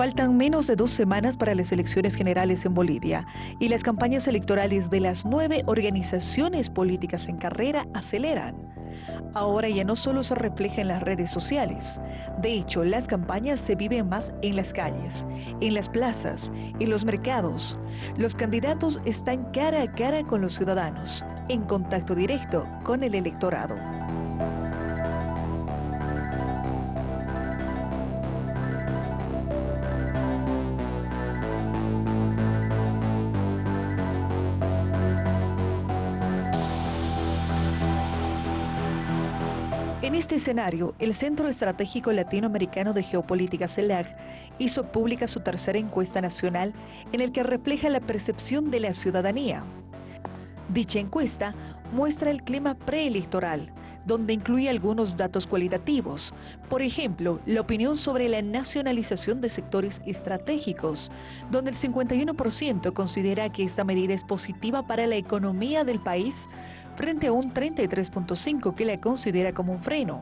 Faltan menos de dos semanas para las elecciones generales en Bolivia y las campañas electorales de las nueve organizaciones políticas en carrera aceleran. Ahora ya no solo se refleja en las redes sociales. De hecho, las campañas se viven más en las calles, en las plazas, en los mercados. Los candidatos están cara a cara con los ciudadanos, en contacto directo con el electorado. En este escenario, el Centro Estratégico Latinoamericano de Geopolítica CELAC hizo pública su tercera encuesta nacional en el que refleja la percepción de la ciudadanía. Dicha encuesta muestra el clima preelectoral, donde incluye algunos datos cualitativos, por ejemplo, la opinión sobre la nacionalización de sectores estratégicos, donde el 51% considera que esta medida es positiva para la economía del país, frente a un 33.5 que la considera como un freno.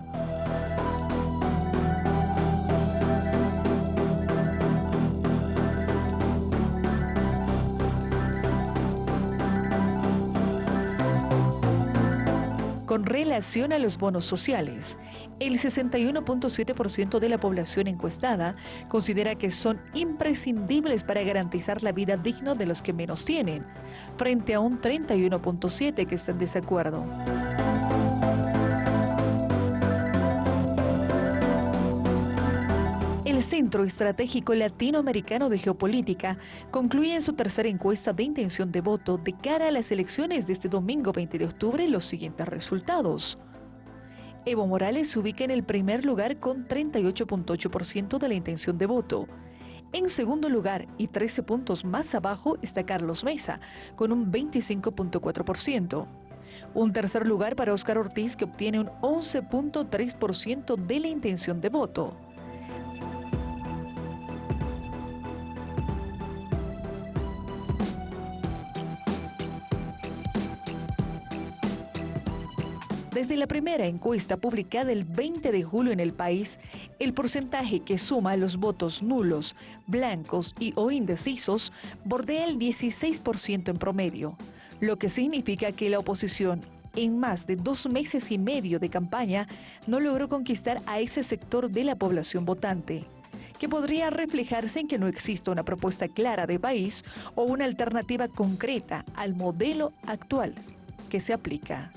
Con relación a los bonos sociales, el 61.7% de la población encuestada considera que son imprescindibles para garantizar la vida digna de los que menos tienen, frente a un 31.7% que está en desacuerdo. El Centro Estratégico Latinoamericano de Geopolítica concluye en su tercera encuesta de intención de voto de cara a las elecciones de este domingo 20 de octubre los siguientes resultados. Evo Morales se ubica en el primer lugar con 38.8% de la intención de voto. En segundo lugar y 13 puntos más abajo está Carlos Mesa con un 25.4%. Un tercer lugar para Óscar Ortiz que obtiene un 11.3% de la intención de voto. Desde la primera encuesta publicada el 20 de julio en el país, el porcentaje que suma los votos nulos, blancos y o indecisos bordea el 16% en promedio, lo que significa que la oposición en más de dos meses y medio de campaña no logró conquistar a ese sector de la población votante que podría reflejarse en que no exista una propuesta clara de país o una alternativa concreta al modelo actual que se aplica.